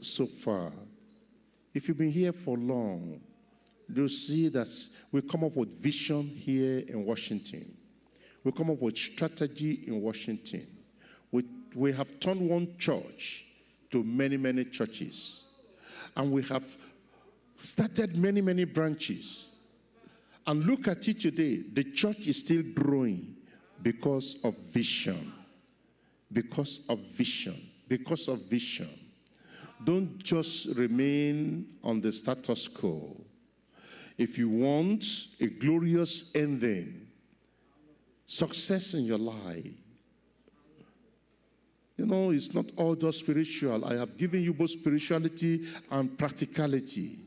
so far. If you've been here for long, you'll see that we come up with vision here in Washington. We come up with strategy in Washington. We, we have turned one church to many, many churches. And we have started many, many branches. And look at it today. The church is still growing because of vision. Because of vision. Because of vision. Don't just remain on the status quo. If you want a glorious ending, success in your life, you know, it's not all just spiritual. I have given you both spirituality and practicality.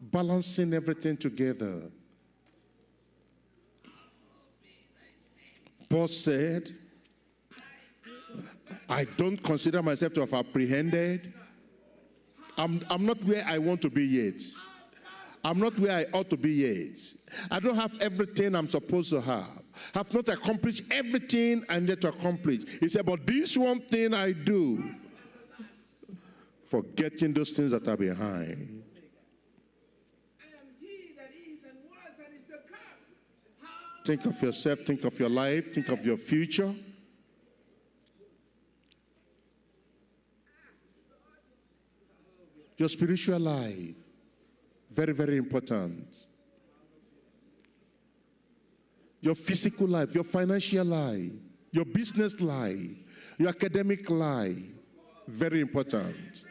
Balancing everything together. Paul said, I don't consider myself to have apprehended. I'm, I'm not where I want to be yet. I'm not where I ought to be yet. I don't have everything I'm supposed to have. Have not accomplished everything I need to accomplish. He said, but this one thing I do, forgetting those things that are behind. Think of yourself, think of your life, think of your future. Your spiritual life, very, very important. Your physical life, your financial life, your business life, your academic life, very important.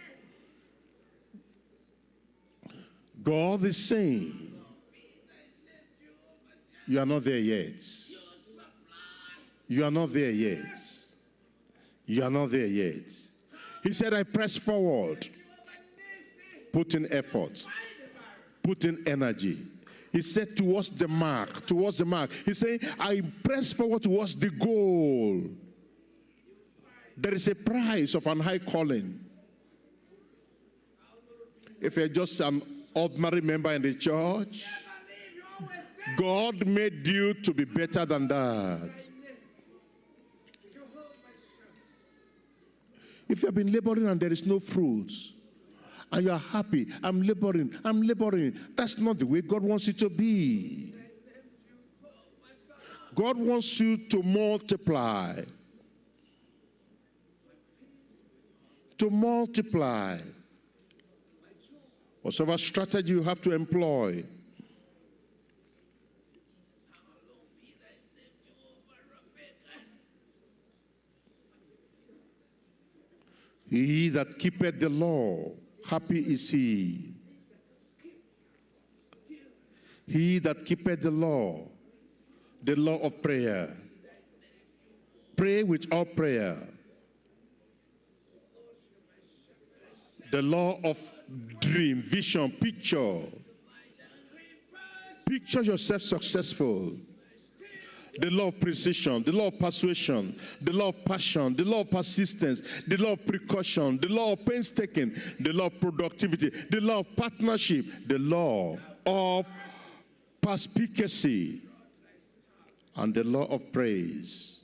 God is saying, you are not there yet. You are not there yet. You are not there yet. He said, I press forward put in effort, put in energy. He said towards the mark, towards the mark. He said, I press forward towards the goal. There is a price of an high calling. If you're just an ordinary member in the church, God made you to be better than that. If you have been laboring and there is no fruits, and you are happy. I'm laboring. I'm laboring. That's not the way God wants it to be. God wants you to multiply. To multiply. Whatever strategy you have to employ. He that keepeth the law Happy is he. He that keepeth the law, the law of prayer. Pray with all prayer. The law of dream, vision, picture. Picture yourself successful the law of precision, the law of persuasion, the law of passion, the law of persistence, the law of precaution, the law of painstaking, the law of productivity, the law of partnership, the law of perspicacy, and the law of praise.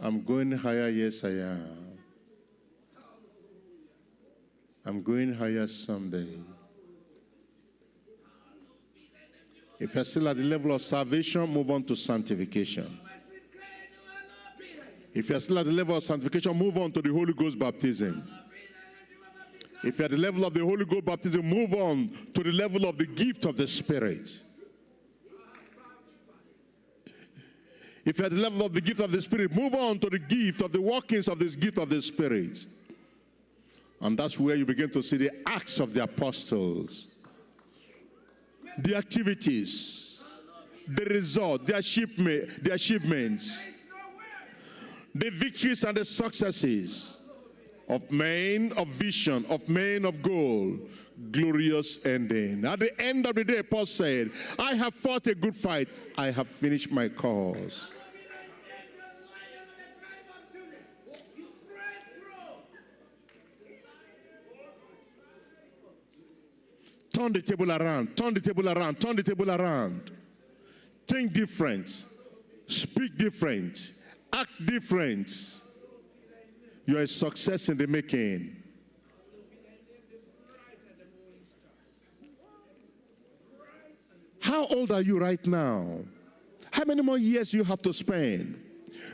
I'm going higher, yes I am. I'm going higher someday. If you're still at the level of salvation, move on to sanctification. If you're still at the level of sanctification, move on to the Holy Ghost baptism. If you're at the level of the Holy Ghost baptism, move on to the level of the gift of the Spirit. If you're at the level of the gift of the Spirit, move on to the gift of the workings of this gift of the Spirit. And that's where you begin to see the acts of the apostles, the activities, the result, the, achievement, the achievements, the victories and the successes of men of vision, of men of goal, glorious ending. At the end of the day, Paul said, I have fought a good fight. I have finished my cause. Turn the table around, turn the table around, turn the table around. Think different, speak different, act different. You are a success in the making. How old are you right now? How many more years you have to spend?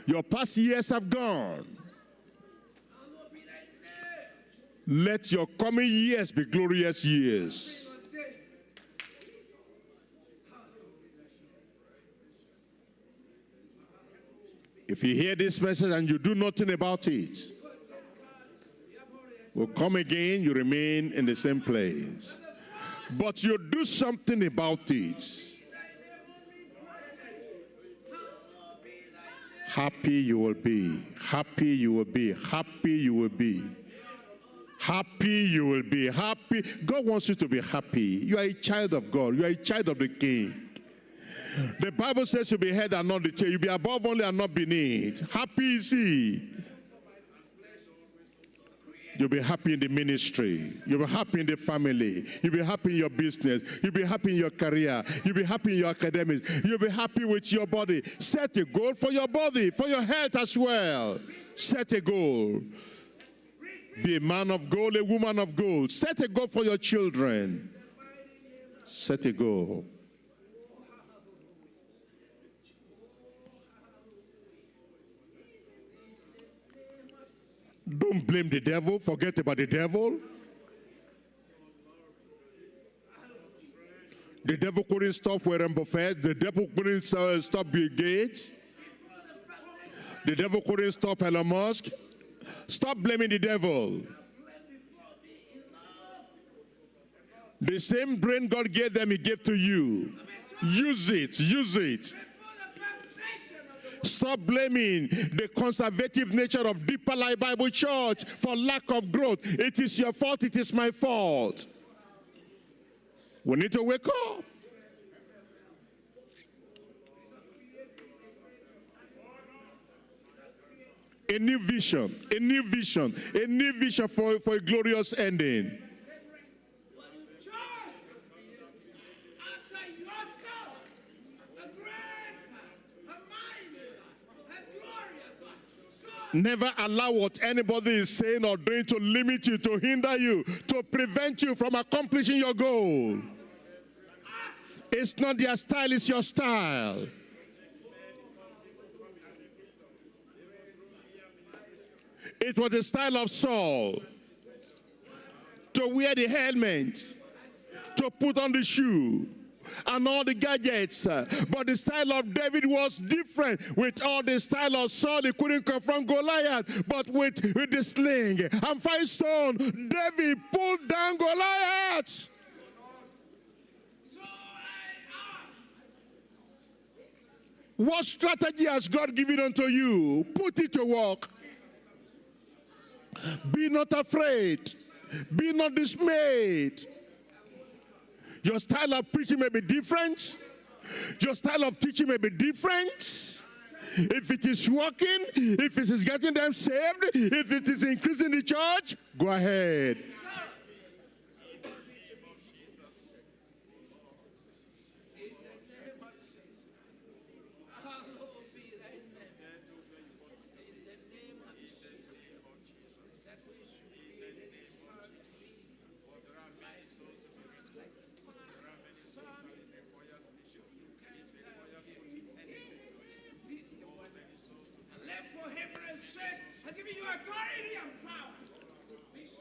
Your past years have gone. Let your coming years be glorious years. If you hear this message and you do nothing about it, will come again, you remain in the same place. But you do something about it. Happy you will be. Happy you will be. Happy you will be. Happy you will be. Happy. God wants you to be happy. You are a child of God. You are a child of the King. The Bible says you'll be head and not the tail. You'll be above only and not beneath. Happy is he. You'll be happy in the ministry. You'll be happy in the family. You'll be happy in your business. You'll be happy in your career. You'll be happy in your academics. You'll be happy with your body. Set a goal for your body, for your health as well. Set a goal. Be a man of gold, a woman of gold. Set a goal for your children. Set a goal. Don't blame the devil. Forget about the devil. The devil couldn't stop Warren Buffett. The devil couldn't uh, stop Bill Gates. The devil couldn't stop Elon Musk. Stop blaming the devil. The same brain God gave them, He gave to you. Use it. Use it. Stop blaming the conservative nature of Deeper Life Bible Church for lack of growth. It is your fault, it is my fault. We need to wake up. A new vision, a new vision, a new vision for, for a glorious ending. Never allow what anybody is saying or doing to limit you, to hinder you, to prevent you from accomplishing your goal. It's not their style, it's your style. It was the style of Saul to wear the helmet, to put on the shoe, and all the gadgets. But the style of David was different. With all the style of Saul, he couldn't confront Goliath, but with, with the sling and five stone, David pulled down Goliath. What strategy has God given unto you? Put it to work. Be not afraid. Be not dismayed. Your style of preaching may be different. Your style of teaching may be different. If it is working, if it is getting them saved, if it is increasing the church, go ahead.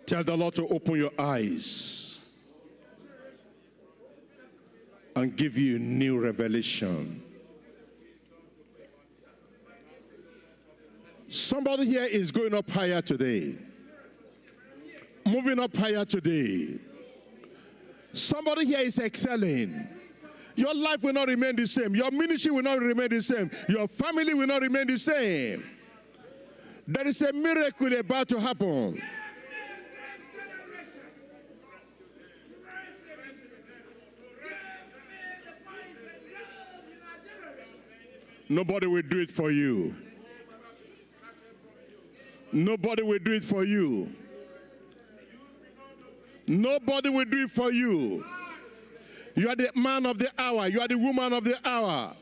Tell the Lord to open your eyes and give you a new revelation. Somebody here is going up higher today. Moving up higher today. Somebody here is excelling. Your life will not remain the same. Your ministry will not remain the same. Your family will not remain the same. There is a miracle about to happen. Nobody will do it for you. Nobody will do it for you. Nobody will do it for you. You are the man of the hour. You are the woman of the hour.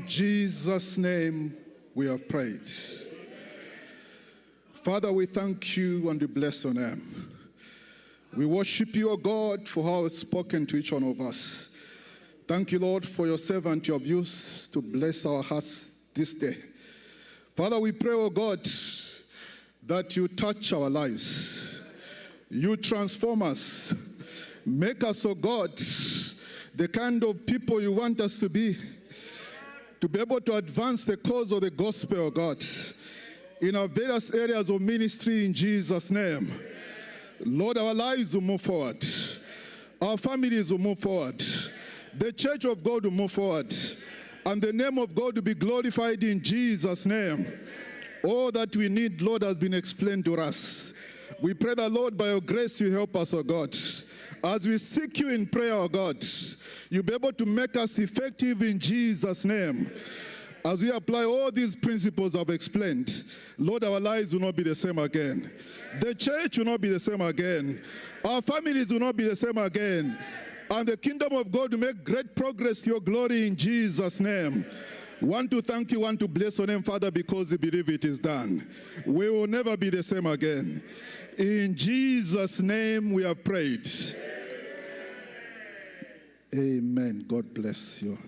In Jesus' name we have prayed. Father, we thank you and we bless your name. We worship you, O God, for how it's spoken to each one of us. Thank you, Lord, for your servant you have used to bless our hearts this day. Father, we pray, O God, that you touch our lives. You transform us. Make us, O God, the kind of people you want us to be to be able to advance the cause of the gospel of God in our various areas of ministry in Jesus' name. Lord, our lives will move forward. Our families will move forward. The church of God will move forward. And the name of God will be glorified in Jesus' name. All that we need, Lord, has been explained to us. We pray that, Lord, by your grace, you help us, O God. As we seek you in prayer, O God, you'll be able to make us effective in Jesus' name. As we apply all these principles I've explained, Lord, our lives will not be the same again. The church will not be the same again. Our families will not be the same again. And the kingdom of God will make great progress to your glory in Jesus' name. Want to thank you, want to bless your name, Father, because we believe it is done. We will never be the same again. In Jesus' name we have prayed. Amen. God bless you.